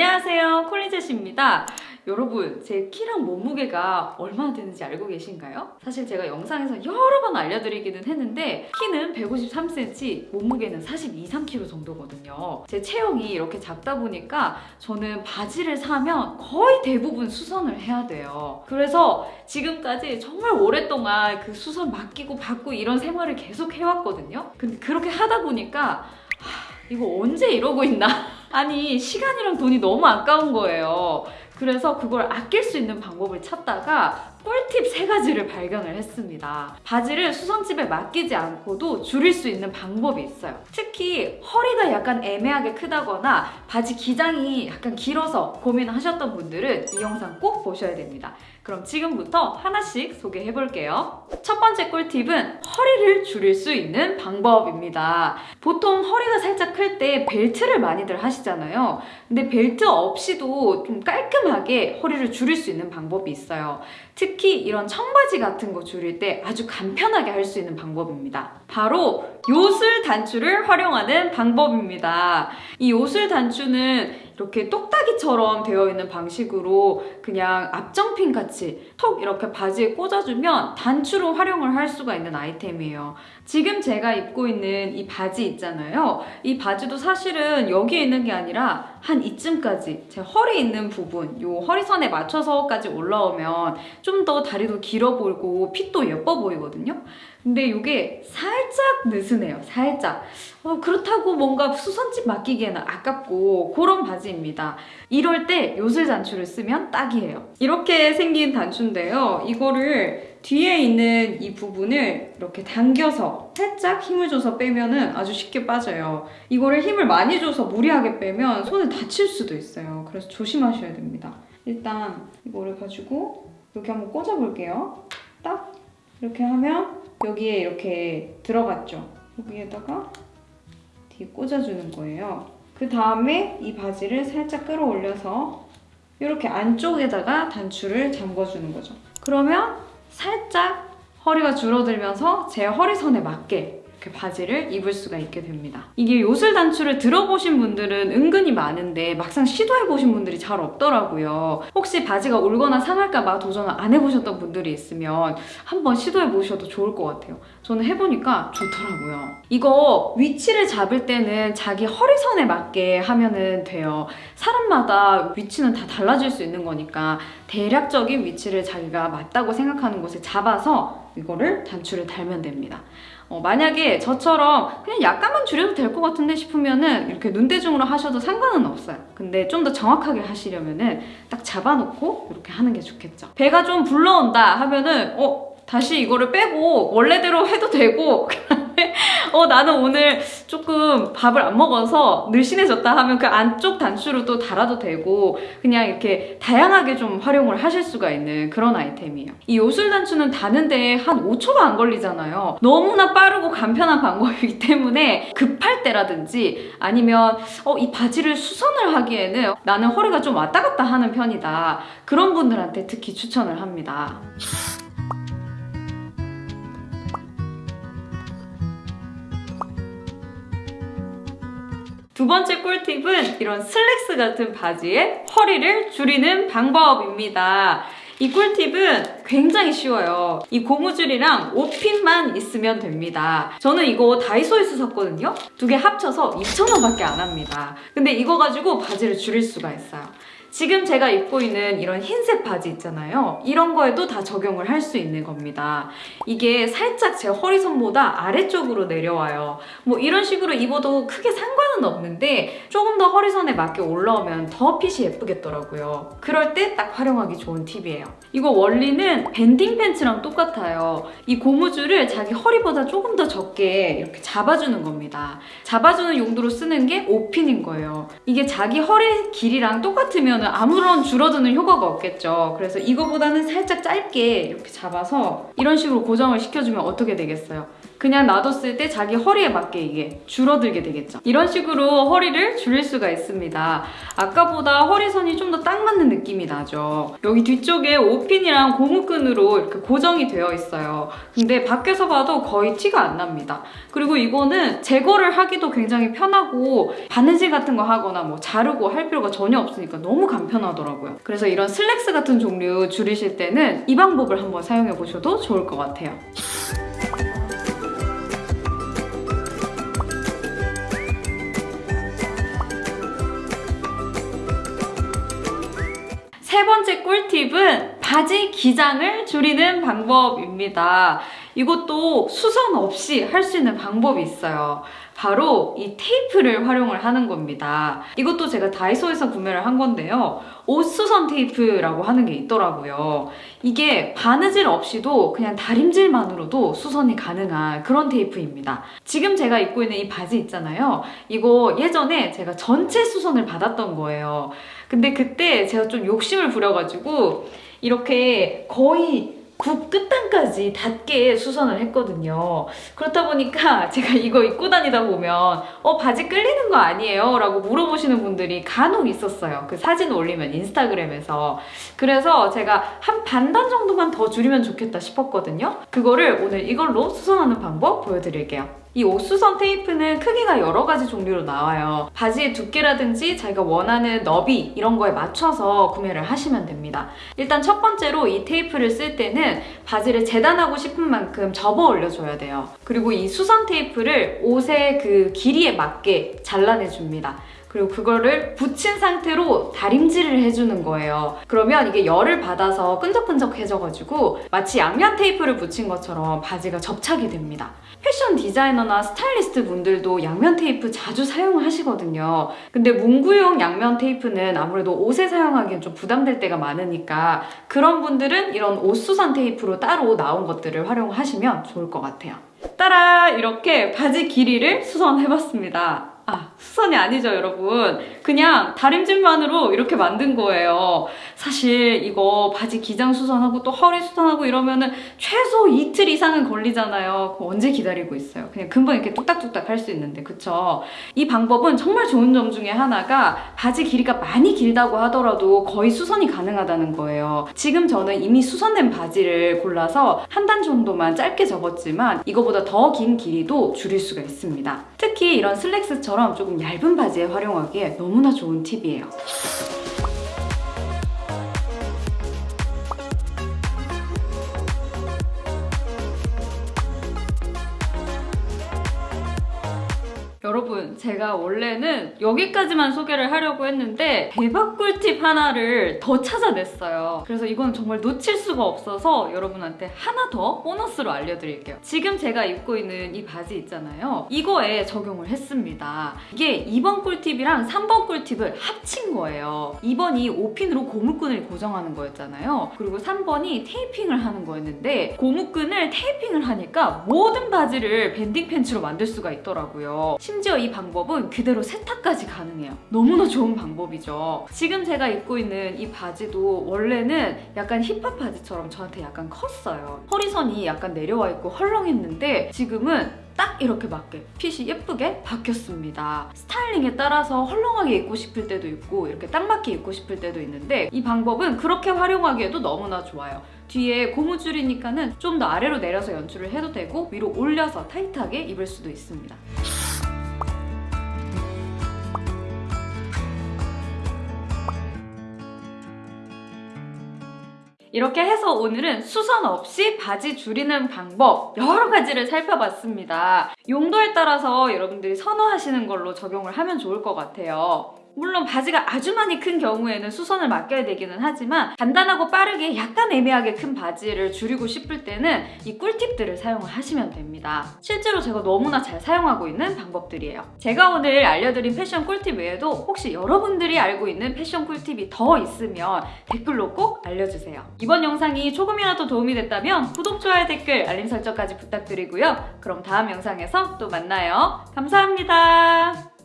안녕하세요 콜리젯입니다 여러분 제 키랑 몸무게가 얼마나 되는지 알고 계신가요? 사실 제가 영상에서 여러 번 알려드리기는 했는데 키는 153cm, 몸무게는 42, 3kg 정도거든요. 제 체형이 이렇게 작다 보니까 저는 바지를 사면 거의 대부분 수선을 해야 돼요. 그래서 지금까지 정말 오랫동안 그 수선 맡기고 받고 이런 생활을 계속 해왔거든요. 근데 그렇게 하다 보니까 하, 이거 언제 이러고 있나? 아니 시간이랑 돈이 너무 아까운 거예요. 그래서 그걸 아낄 수 있는 방법을 찾다가 꿀팁 세 가지를 발견을 했습니다. 바지를 수선집에 맡기지 않고도 줄일 수 있는 방법이 있어요. 특히 허리가 약간 애매하게 크다거나 바지 기장이 약간 길어서 고민하셨던 분들은 이 영상 꼭 보셔야 됩니다. 그럼 지금부터 하나씩 소개해 볼게요. 첫 번째 꿀팁은 허리를 줄일 수 있는 방법입니다. 보통 허리가 살짝 클 때 벨트를 많이들 하시잖아요. 근데 벨트 없이도 좀 깔끔하게 허리를 줄일 수 있는 방법이 있어요. 특히 이런 청바지 같은 거 줄일 때 아주 간편하게 할 수 있는 방법입니다. 바로 요술 단추를 활용하는 방법입니다. 이 요술 단추는 이렇게 똑딱이처럼 되어 있는 방식으로 그냥 앞정핀 같이 톡 이렇게 바지에 꽂아주면 단추로 활용을 할 수가 있는 아이템이에요. 지금 제가 입고 있는 이 바지 있잖아요. 이 바지도 사실은 여기에 있는 게 아니라 한 이쯤까지 제 허리 있는 부분, 요 허리선에 맞춰서까지 올라오면 좀 더 다리도 길어 보이고 핏도 예뻐 보이거든요. 근데 이게 살짝 느슨해요. 살짝. 어, 그렇다고 뭔가 수선집 맡기기에는 아깝고 그런 바지입니다. 이럴 때 요술 단추를 쓰면 딱이에요. 이렇게 생긴 단추인데요. 이거를 뒤에 있는 이 부분을 이렇게 당겨서 살짝 힘을 줘서 빼면 은 아주 쉽게 빠져요. 이거를 힘을 많이 줘서 무리하게 빼면 손을 다칠 수도 있어요. 그래서 조심하셔야 됩니다. 일단 이거를 가지고 여기 한번 꽂아볼게요. 딱 이렇게 하면 여기에 이렇게 들어갔죠. 여기에다가 뒤에 꽂아주는 거예요. 그 다음에 이 바지를 살짝 끌어올려서 이렇게 안쪽에다가 단추를 잠궈주는 거죠. 그러면 살짝 허리가 줄어들면서 제 허리선에 맞게 이렇게 바지를 입을 수가 있게 됩니다. 이게 요술 단추를 들어보신 분들은 은근히 많은데 막상 시도해보신 분들이 잘 없더라고요. 혹시 바지가 울거나 상할까봐 도전을 안 해보셨던 분들이 있으면 한번 시도해보셔도 좋을 것 같아요. 저는 해보니까 좋더라고요. 이거 위치를 잡을 때는 자기 허리선에 맞게 하면은 돼요. 사람마다 위치는 다 달라질 수 있는 거니까 대략적인 위치를 자기가 맞다고 생각하는 곳에 잡아서 이거를 단추를 달면 됩니다. 어, 만약에 저처럼 그냥 약간만 줄여도 될 것 같은데 싶으면은 이렇게 눈대중으로 하셔도 상관은 없어요. 근데 좀 더 정확하게 하시려면은 딱 잡아놓고 이렇게 하는 게 좋겠죠. 배가 좀 불러온다 하면은 어 다시 이거를 빼고 원래대로 해도 되고 어 나는 오늘 조금 밥을 안 먹어서 늘씬해졌다 하면 그 안쪽 단추로 또 달아도 되고 그냥 이렇게 다양하게 좀 활용을 하실 수가 있는 그런 아이템이에요. 이 요술 단추는 다는데 한 5초가 안 걸리잖아요. 너무나 빠르고 간편한 방법이기 때문에 급할 때라든지 아니면 어, 이 바지를 수선을 하기에는 나는 허리가 좀 왔다 갔다 하는 편이다. 그런 분들한테 특히 추천을 합니다. 두 번째 꿀팁은 이런 슬랙스 같은 바지의 허리를 줄이는 방법입니다. 이 꿀팁은 굉장히 쉬워요. 이 고무줄이랑 옷핀만 있으면 됩니다. 저는 이거 다이소에서 샀거든요? 두 개 합쳐서 2,000원밖에 안 합니다. 근데 이거 가지고 바지를 줄일 수가 있어요. 지금 제가 입고 있는 이런 흰색 바지 있잖아요. 이런 거에도 다 적용을 할 수 있는 겁니다. 이게 살짝 제 허리선보다 아래쪽으로 내려와요. 뭐 이런 식으로 입어도 크게 상관은 없는데 조금 더 허리선에 맞게 올라오면 더 핏이 예쁘겠더라고요. 그럴 때 딱 활용하기 좋은 팁이에요. 이거 원리는 밴딩 팬츠랑 똑같아요. 이 고무줄을 자기 허리보다 조금 더 적게 이렇게 잡아주는 겁니다. 잡아주는 용도로 쓰는 게 오핀인 거예요. 이게 자기 허리 길이랑 똑같으면 입으면 아무런 줄어드는 효과가 없겠죠. 그래서 이거보다는 살짝 짧게 이렇게 잡아서 이런 식으로 고정을 시켜주면 어떻게 되겠어요? 그냥 놔뒀을 때 자기 허리에 맞게 이게 줄어들게 되겠죠. 이런 식으로 허리를 줄일 수가 있습니다. 아까보다 허리선이 좀 더 딱 맞는 느낌이 나죠. 여기 뒤쪽에 오핀이랑 고무끈으로 이렇게 고정이 되어 있어요. 근데 밖에서 봐도 거의 티가 안 납니다. 그리고 이거는 제거를 하기도 굉장히 편하고 바느질 같은 거 하거나 뭐 자르고 할 필요가 전혀 없으니까 너무 간편하더라고요. 그래서 이런 슬랙스 같은 종류 줄이실 때는 이 방법을 한번 사용해 보셔도 좋을 것 같아요. 세 번째 꿀팁은 바지 기장을 줄이는 방법입니다. 이것도 수선 없이 할 수 있는 방법이 있어요. 바로 이 테이프를 활용을 하는 겁니다. 이것도 제가 다이소에서 구매를 한 건데요. 옷수선 테이프라고 하는 게 있더라고요. 이게 바느질 없이도 그냥 다림질만으로도 수선이 가능한 그런 테이프입니다. 지금 제가 입고 있는 이 바지 있잖아요. 이거 예전에 제가 전체 수선을 받았던 거예요. 근데 그때 제가 좀 욕심을 부려가지고 이렇게 거의 굽 끝단까지 닿게 수선을 했거든요. 그렇다 보니까 제가 이거 입고 다니다 보면 어 바지 끌리는 거 아니에요? 라고 물어보시는 분들이 간혹 있었어요. 그 사진 올리면 인스타그램에서. 그래서 제가 한 반단 정도만 더 줄이면 좋겠다 싶었거든요. 그거를 오늘 이걸로 수선하는 방법 보여드릴게요. 이 옷수선 테이프는 크기가 여러 가지 종류로 나와요. 바지의 두께라든지 자기가 원하는 너비 이런 거에 맞춰서 구매를 하시면 됩니다. 일단 첫 번째로 이 테이프를 쓸 때는 바지를 재단하고 싶은 만큼 접어 올려줘야 돼요. 그리고 이 수선 테이프를 옷의 그 길이에 맞게 잘라내줍니다. 그리고 그거를 붙인 상태로 다림질을 해주는 거예요. 그러면 이게 열을 받아서 끈적끈적해져가지고 마치 양면 테이프를 붙인 것처럼 바지가 접착이 됩니다. 패션 디자이너나 스타일리스트 분들도 양면 테이프 자주 사용하시거든요. 근데 문구용 양면 테이프는 아무래도 옷에 사용하기엔 좀 부담될 때가 많으니까 그런 분들은 이런 옷 수선 테이프로 따로 나온 것들을 활용하시면 좋을 것 같아요. 따라 이렇게 바지 길이를 수선해봤습니다. 아, 수선이 아니죠, 여러분. 그냥 다림질만으로 이렇게 만든 거예요. 사실 이거 바지 기장 수선하고 또 허리 수선하고 이러면은 최소 이틀 이상은 걸리잖아요. 언제 기다리고 있어요. 그냥 금방 이렇게 뚝딱뚝딱 할 수 있는데, 그쵸? 이 방법은 정말 좋은 점 중에 하나가 바지 길이가 많이 길다고 하더라도 거의 수선이 가능하다는 거예요. 지금 저는 이미 수선된 바지를 골라서 한 단 정도만 짧게 접었지만 이거보다 더 긴 길이도 줄일 수가 있습니다. 특히 이런 슬랙스처럼 조금 얇은 바지에 활용하기에 너무나 좋은 팁이에요. 여러분 제가 원래는 여기까지만 소개를 하려고 했는데 대박 꿀팁 하나를 더 찾아냈어요. 그래서 이건 정말 놓칠 수가 없어서 여러분한테 하나 더 보너스로 알려드릴게요. 지금 제가 입고 있는 이 바지 있잖아요. 이거에 적용을 했습니다. 이게 2번 꿀팁이랑 3번 꿀팁을 합친 거예요. 2번이 오핀으로 고무끈을 고정하는 거였잖아요. 그리고 3번이 테이핑을 하는 거였는데 고무끈을 테이핑을 하니까 모든 바지를 밴딩 팬츠로 만들 수가 있더라고요. 심지어 이 방법은 그대로 세탁까지 가능해요. 너무나 좋은 방법이죠. 지금 제가 입고 있는 이 바지도 원래는 약간 힙합 바지처럼 저한테 약간 컸어요. 허리선이 약간 내려와 있고 헐렁했는데 지금은 딱 이렇게 맞게 핏이 예쁘게 바뀌었습니다. 스타일링에 따라서 헐렁하게 입고 싶을 때도 있고 이렇게 딱 맞게 입고 싶을 때도 있는데 이 방법은 그렇게 활용하기에도 너무나 좋아요. 뒤에 고무줄이니까는 좀 더 아래로 내려서 연출을 해도 되고 위로 올려서 타이트하게 입을 수도 있습니다. 이렇게 해서 오늘은 수선 없이 바지 줄이는 방법 여러 가지를 살펴봤습니다. 용도에 따라서 여러분들이 선호하시는 걸로 적용을 하면 좋을 것 같아요. 물론 바지가 아주 많이 큰 경우에는 수선을 맡겨야 되기는 하지만 간단하고 빠르게 약간 애매하게 큰 바지를 줄이고 싶을 때는 이 꿀팁들을 사용을 하시면 됩니다. 실제로 제가 너무나 잘 사용하고 있는 방법들이에요. 제가 오늘 알려드린 패션 꿀팁 외에도 혹시 여러분들이 알고 있는 패션 꿀팁이 더 있으면 댓글로 꼭 알려주세요. 이번 영상이 조금이라도 도움이 됐다면 구독, 좋아요, 댓글, 알림 설정까지 부탁드리고요. 그럼 다음 영상에서 또 만나요. 감사합니다.